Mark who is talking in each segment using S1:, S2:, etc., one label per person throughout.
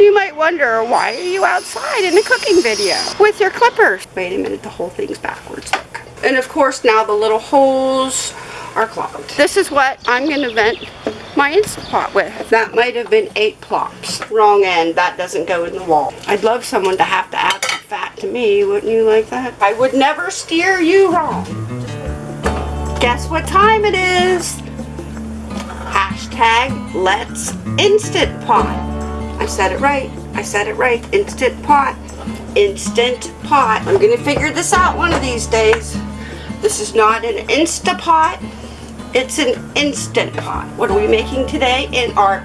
S1: You might wonder, why are you outside in a cooking video with your clippers? Wait a minute, the whole thing's backwards, look. And of course now the little holes are clogged. This is what I'm gonna vent my Instant Pot with. That might have been eight plops. Wrong end, that doesn't go in the wall. I'd love someone to have to add some fat to me, wouldn't you like that? I would never steer you wrong. Guess what time it is? Hashtag Let's Instant Pot. I said it right. I said it right. Instant Pot. Instant Pot. I'm going to figure this out one of these days. This is not an Instapot. It's an Instant Pot. What are we making today in our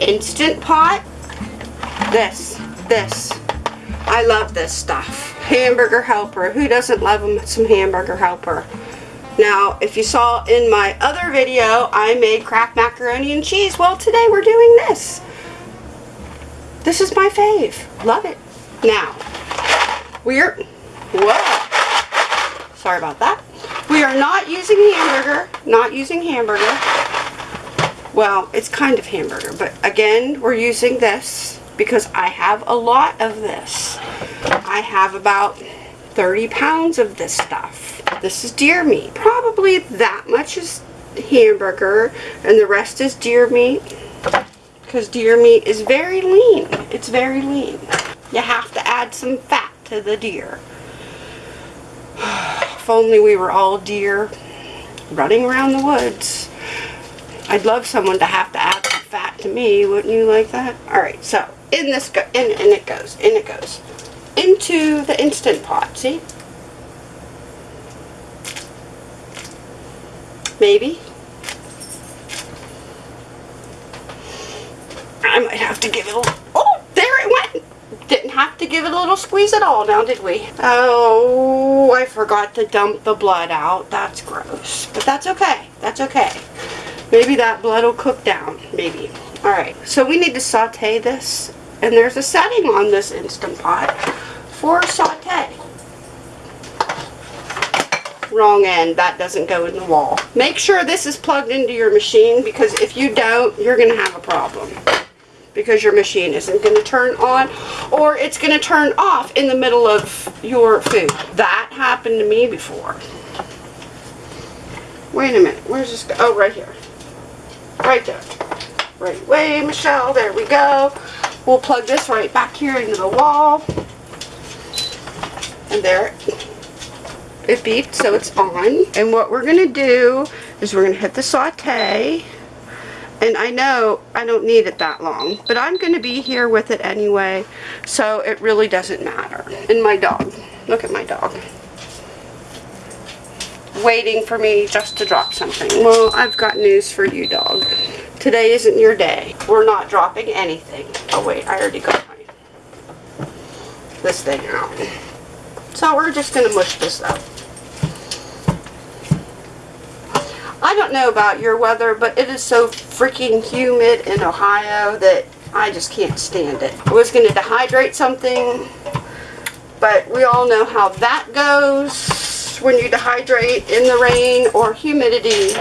S1: Instant Pot? This. This. I love this stuff. Hamburger Helper. Who doesn't love them, some Hamburger Helper? Now, if you saw in my other video, I made Kraft macaroni and cheese. Well, today we're doing this. This is my fave. Love it. Now, we're, whoa, sorry about that. We are not using hamburger, not using hamburger. Well, it's kind of hamburger, but again, we're using this because I have a lot of this. I have about 30 pounds of this stuff. This is deer meat. Probably that much is hamburger and the rest is deer meat because deer meat is very lean. It's very lean. You have to add some fat to the deer. if only we were all deer running around the woods. I'd love someone to have to add some fat to me. Wouldn't you like that? Alright, so in this go in and it goes. In it goes. Into the Instant Pot, see? Maybe. I might have to give it a little, oh, there it went. Didn't have to give it a little squeeze at all now, did we? Oh, I forgot to dump the blood out. That's gross. But that's okay. That's okay. Maybe that blood will cook down. Maybe. Alright, so we need to saute this. And there's a setting on this Instant Pot for saute. Wrong end. That doesn't go in the wall. Make sure this is plugged into your machine because if you don't, you're going to have a problem because your machine isn't going to turn on or it's going to turn off in the middle of your food. That happened to me before. Wait a minute. Where's this go? Oh, right here. Right there. Right way, Michelle. There we go. We'll plug this right back here into the wall. And there it beeped, so it's on. And what we're going to do is we're going to hit the saute and I know I don't need it that long, but I'm going to be here with it anyway, so it really doesn't matter. And my dog. Look at my dog. Waiting for me just to drop something. Well, I've got news for you, dog. Today isn't your day. We're not dropping anything. Oh, wait, I already got my this thing out. So we're just going to mush this up. I don't know about your weather, but it is so freaking humid in Ohio that I just can't stand it. I was going to dehydrate something, but we all know how that goes when you dehydrate in the rain or humidity.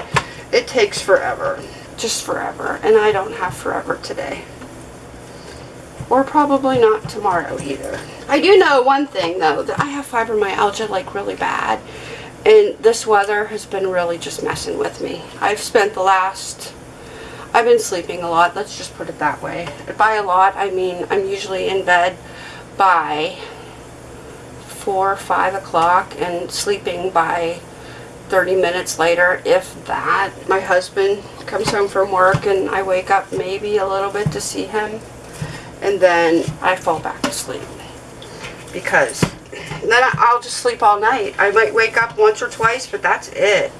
S1: It takes forever, just forever, and I don't have forever today. Or probably not tomorrow either. I do know one thing though, that I have fibromyalgia like really bad and this weather has been really just messing with me. I've spent the last, I've been sleeping a lot, let's just put it that way. By a lot, I mean I'm usually in bed by 4 or 5 o'clock and sleeping by 30 minutes later, if that. My husband comes home from work and I wake up maybe a little bit to see him and then I fall back asleep because then I'll just sleep all night. I might wake up once or twice, but that's it.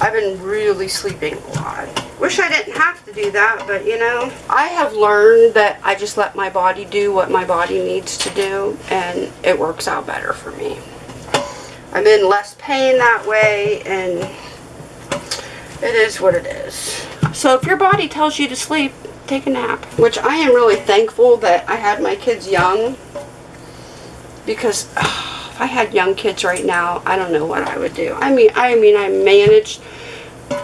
S1: I've been really sleeping a lot. Wish I didn't have to do that, but you know, I have learned that I just let my body do what my body needs to do, and it works out better for me. I'm in less pain that way, and it is what it is. So if your body tells you to sleep, take a nap. Which I am really thankful that I had my kids young, because... Uh, if I had young kids right now, I don't know what I would do. I mean, I mean, I managed.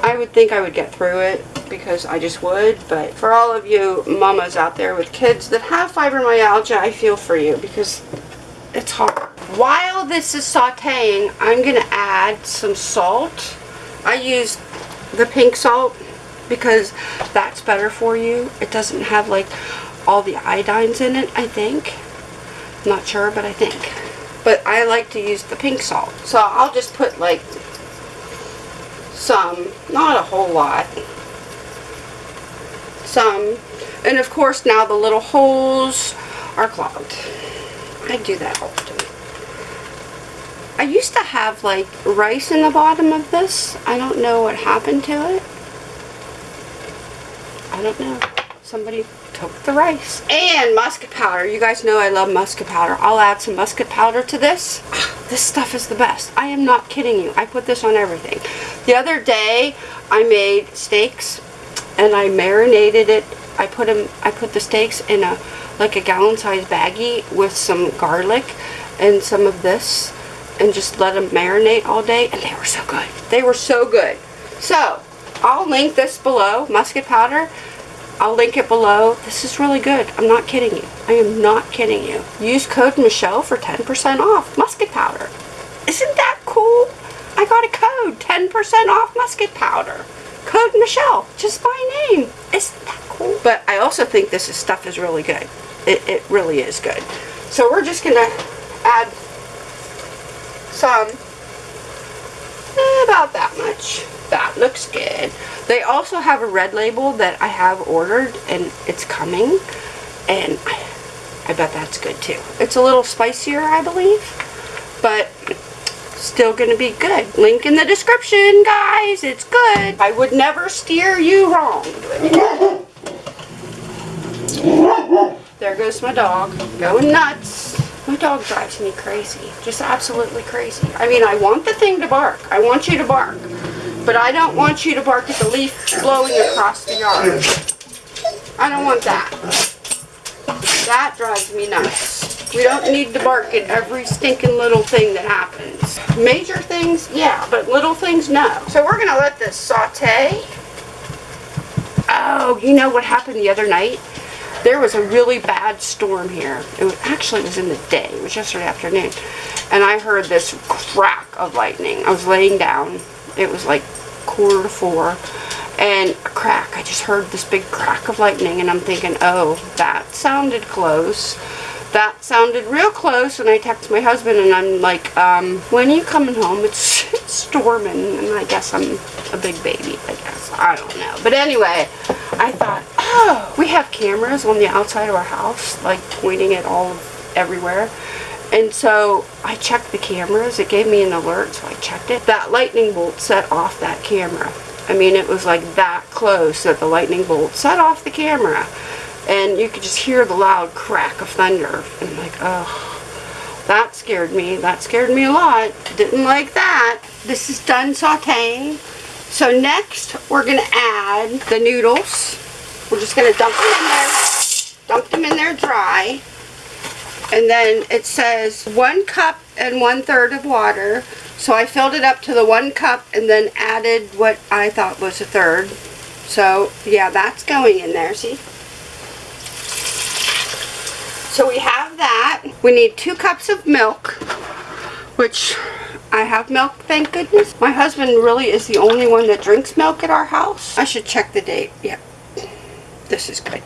S1: I would think I would get through it, because I just would, but for all of you mamas out there with kids that have fibromyalgia, I feel for you because it's hard. While this is sauteing, I'm gonna add some salt. I use the pink salt because that's better for you. It doesn't have like all the iodines in it, I think. I'm not sure, but I think. But I like to use the pink salt. So I'll just put like some, not a whole lot, some. And of course now the little holes are clogged. I do that often. I used to have like rice in the bottom of this. I don't know what happened to it. I don't know. Somebody the rice. And musket powder. You guys know I love musket powder. I'll add some musket powder to this. Ah, this stuff is the best. I am not kidding you. I put this on everything. The other day I made steaks and I marinated it. I put them I put the steaks in a like a gallon size baggie with some garlic and some of this and just let them marinate all day and they were so good. They were so good. So, I'll link this below, musket powder. I'll link it below. This is really good. I'm not kidding you. I am not kidding you. Use code Michelle for 10% off musket powder. Isn't that cool? I got a code, 10% off musket powder. Code Michelle, just my name. Isn't that cool? But I also think this is, stuff is really good. It, it really is good. So we're just gonna add some, Eh, about that much. That looks good. They also have a red label that I have ordered and it's coming and I bet that's good too. It's a little spicier I believe but still gonna be good. Link in the description guys, it's good. I would never steer you wrong. There goes my dog, going nuts. My dog drives me crazy, just absolutely crazy. I mean, I want the thing to bark. I want you to bark. But I don't want you to bark at the leaf blowing across the yard. I don't want that. That drives me nuts. We don't need to bark at every stinking little thing that happens. Major things, yeah, but little things, no. So we're going to let this saute. Oh, you know what happened the other night? There was a really bad storm here. It was, actually it was in the day. It was yesterday afternoon. And I heard this crack of lightning. I was laying down. It was like quarter to four. And a crack. I just heard this big crack of lightning. And I'm thinking, oh, that sounded close. That sounded real close. And I text my husband and I'm like, um, when are you coming home? It's, it's storming. And I guess I'm a big baby, I guess. I don't know. But anyway, I thought, oh, we have cameras on the outside of our house, like pointing it all of everywhere. And so I checked the cameras. It gave me an alert, so I checked it. That lightning bolt set off that camera. I mean, it was like that close that the lightning bolt set off the camera. And you could just hear the loud crack of thunder. And I'm like, oh, that scared me. That scared me a lot. Didn't like that. This is done sauteing. So next, we're going to add the noodles. We're just going to dump them in there. Dump them in there dry. And then it says one cup and one third of water. So I filled it up to the one cup and then added what I thought was a third. So yeah, that's going in there, see? So we have that. We need two cups of milk, which I have milk, thank goodness. My husband really is the only one that drinks milk at our house. I should check the date. Yep. This is good.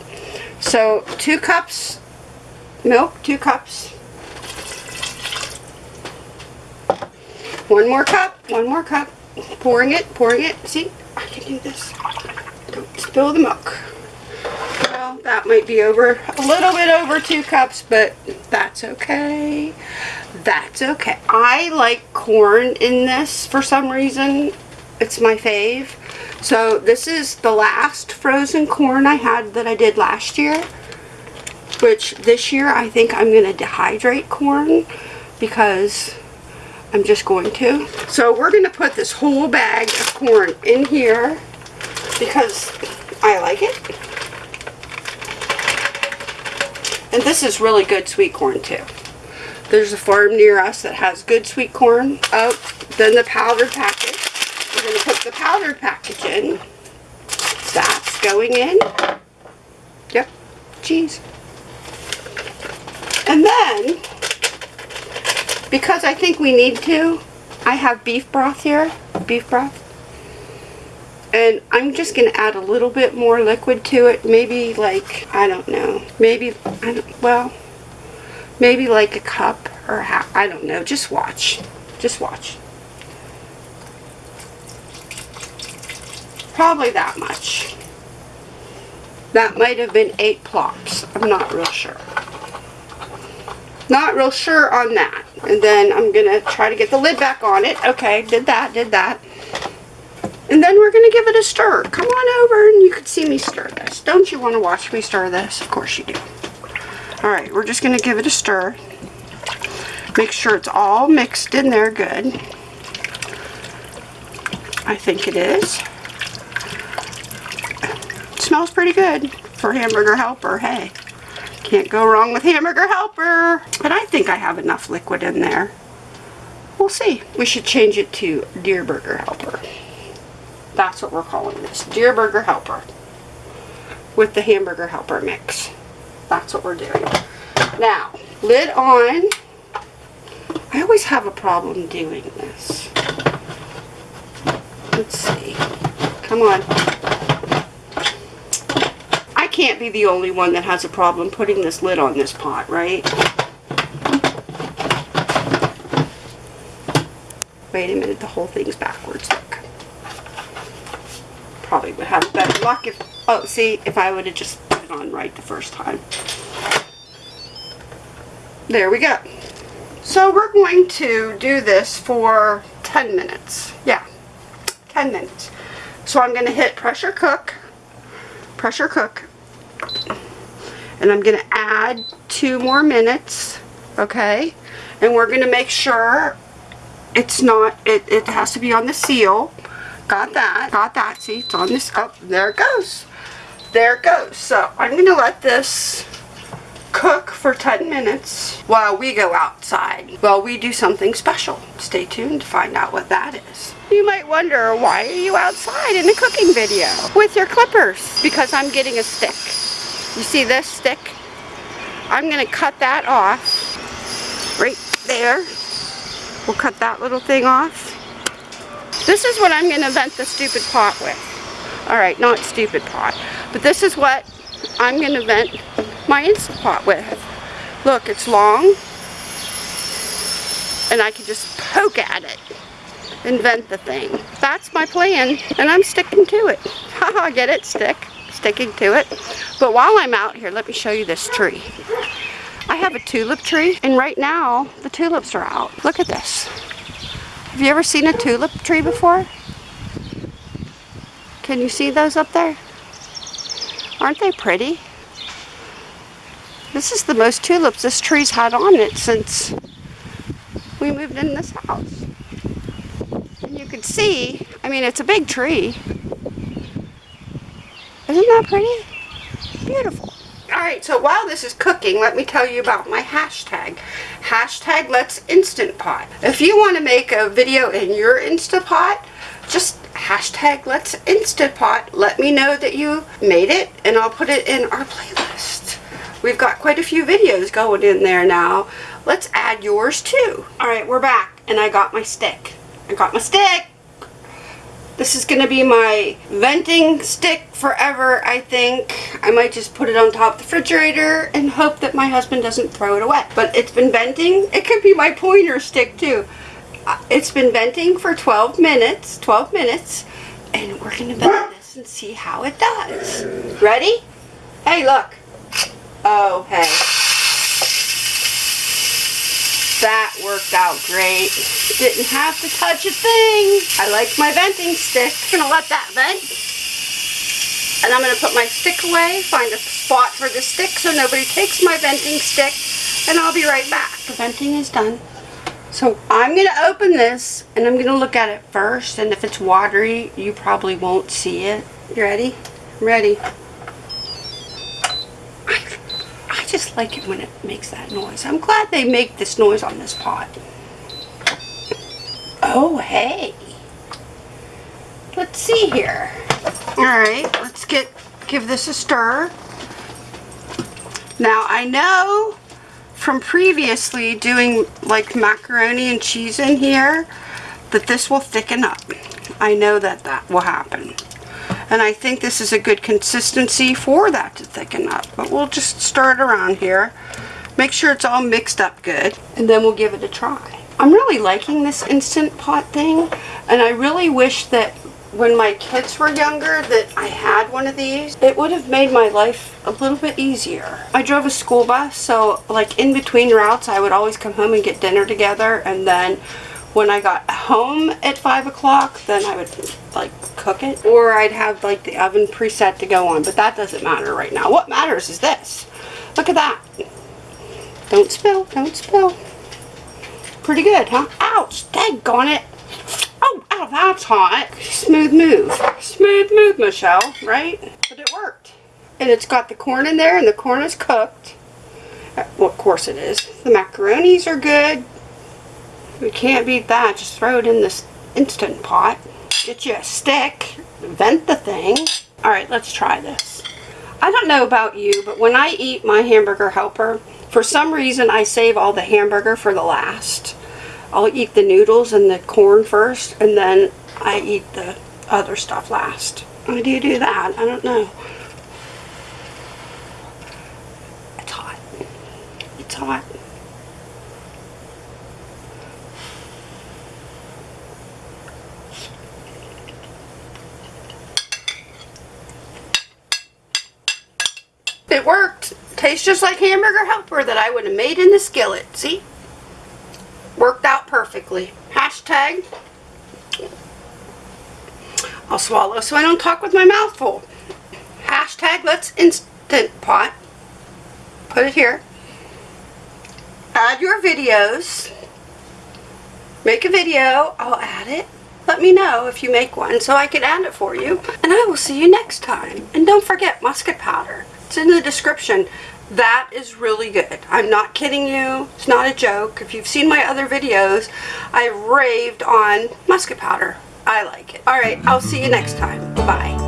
S1: So, two cups milk, two cups. One more cup, one more cup. Pouring it, pouring it. See, I can do this. Don't spill the milk. That might be over, a little bit over two cups, but that's okay. That's okay. I like corn in this for some reason. It's my fave. So this is the last frozen corn I had that I did last year. Which this year I think I'm to dehydrate corn because I'm just going to. So we're going to put this whole bag of corn in here because I like it. And this is really good sweet corn too. There's a farm near us that has good sweet corn. Oh, then the powdered package. We're going to put the powdered package in. That's going in. Yep, cheese. And then, because I think we need to, I have beef broth here, beef broth. And I'm just going to add a little bit more liquid to it. Maybe like, I don't know. Maybe, I don't, well, maybe like a cup or half. I don't know. Just watch. Just watch. Probably that much. That might have been eight plops. I'm not real sure. Not real sure on that. And then I'm going to try to get the lid back on it. Okay, did that, did that. And then we're going to give it a stir. Come on over and you can see me stir this. Don't you want to watch me stir this? Of course you do. Alright, we're just going to give it a stir. Make sure it's all mixed in there good. I think it is. It smells pretty good for Hamburger Helper. Hey, can't go wrong with Hamburger Helper. But I think I have enough liquid in there. We'll see. We should change it to Deer Burger Helper. That's what we're calling this. Deer Burger Helper. With the Hamburger Helper mix. That's what we're doing. Now, lid on. I always have a problem doing this. Let's see. Come on. I can't be the only one that has a problem putting this lid on this pot, right? Wait a minute, the whole thing's backwards. Look probably would have better luck if, oh, see, if I would have just put it on right the first time. There we go. So we're going to do this for 10 minutes. Yeah, 10 minutes. So I'm going to hit pressure cook, pressure cook, and I'm going to add two more minutes, okay? And we're going to make sure it's not, it, it has to be on the seal Got that. Got that. See, it's on this. Oh, there it goes. There it goes. So I'm going to let this cook for 10 minutes while we go outside. While we do something special. Stay tuned to find out what that is. You might wonder, why are you outside in a cooking video with your clippers? Because I'm getting a stick. You see this stick? I'm going to cut that off right there. We'll cut that little thing off. This is what I'm going to vent the stupid pot with. Alright, not stupid pot. But this is what I'm going to vent my Instant Pot with. Look, it's long. And I can just poke at it and vent the thing. That's my plan. And I'm sticking to it. Haha, get it? Stick. Sticking to it. But while I'm out here, let me show you this tree. I have a tulip tree. And right now, the tulips are out. Look at this. Have you ever seen a tulip tree before? Can you see those up there? Aren't they pretty? This is the most tulips this tree's had on it since we moved in this house. And you can see, I mean, it's a big tree. Isn't that pretty? Beautiful. Alright, so while this is cooking, let me tell you about my hashtag. Hashtag Let's Instant Pot. If you want to make a video in your Instant Pot, just hashtag Let's Instant Pot. Let me know that you made it, and I'll put it in our playlist. We've got quite a few videos going in there now. Let's add yours too. Alright, we're back, and I got my stick. I got my stick! This is going to be my venting stick forever, I think. I might just put it on top of the refrigerator and hope that my husband doesn't throw it away. But it's been venting. It could be my pointer stick too. Uh, it's been venting for 12 minutes, 12 minutes, and we're going to vent this and see how it does. Ready? Hey, look. Oh, hey. That worked out great. Didn't have to touch a thing. I like my venting stick. I'm Gonna let that vent. And I'm gonna put my stick away, find a spot for the stick so nobody takes my venting stick, and I'll be right back. The venting is done. So I'm to open this and I'm to look at it first and if it's watery you probably won't see it. You ready? I'm ready. Just like it when it makes that noise. I'm glad they make this noise on this pot. Oh, hey. Let's see here. Alright, let's get Give this a stir. Now I know from previously doing like macaroni and cheese in here that this will thicken up. I know that that will happen. And I think this is a good consistency for that to thicken up. But we'll just stir it around here. Make sure it's all mixed up good. And then we'll give it a try. I'm really liking this Instant Pot thing. And I really wish that when my kids were younger that I had one of these. It would have made my life a little bit easier. I drove a school bus, so like in between routes, I would always come home and get dinner together. And then when I got home at 5 o'clock, then I would like cook it. Or I'd have like the oven preset to go on, but that doesn't matter right now. What matters is this. Look at that. Don't spill, don't spill. Pretty good, huh? Ouch, daggone it. Oh, ow, that's hot. Smooth move. Smooth move, Michelle, right? But it worked. And it's got the corn in there, and the corn is cooked. Uh, Well, of course it is. The macaronis are good. We can't beat that. Just throw it in this Instant Pot. Get you a stick. Vent the thing. Alright, let's try this. I don't know about you, but when I eat my hamburger helper, for some reason I save all the hamburger for the last. I'll eat the noodles and the corn first, and then I eat the other stuff last. Why do you do that? I don't know. It's hot. It's hot. It worked. Tastes just like hamburger helper that I would have made in the skillet. See? Worked out perfectly. Hashtag. I'll swallow so I don't talk with my mouth full. Hashtag let's instant pot. Put it here. Add your videos. Make a video. I'll add it. Let me know if you make one so I can add it for you. And I will see you next time. And don't forget musket powder. It's in the description. That is really good. I'm not kidding you. It's not a joke. If you've seen my other videos, I raved on musket powder. I like it. Alright, I'll see you next time. Bye.